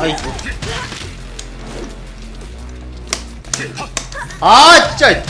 아이고. 아 진짜.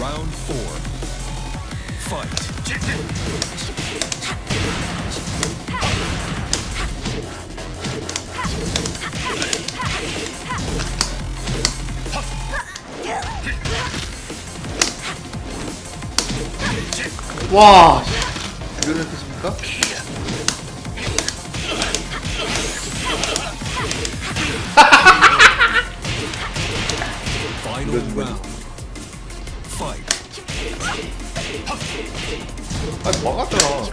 Round four. Fight. 와. 이거는 뜻입니까? 아, 막았잖아.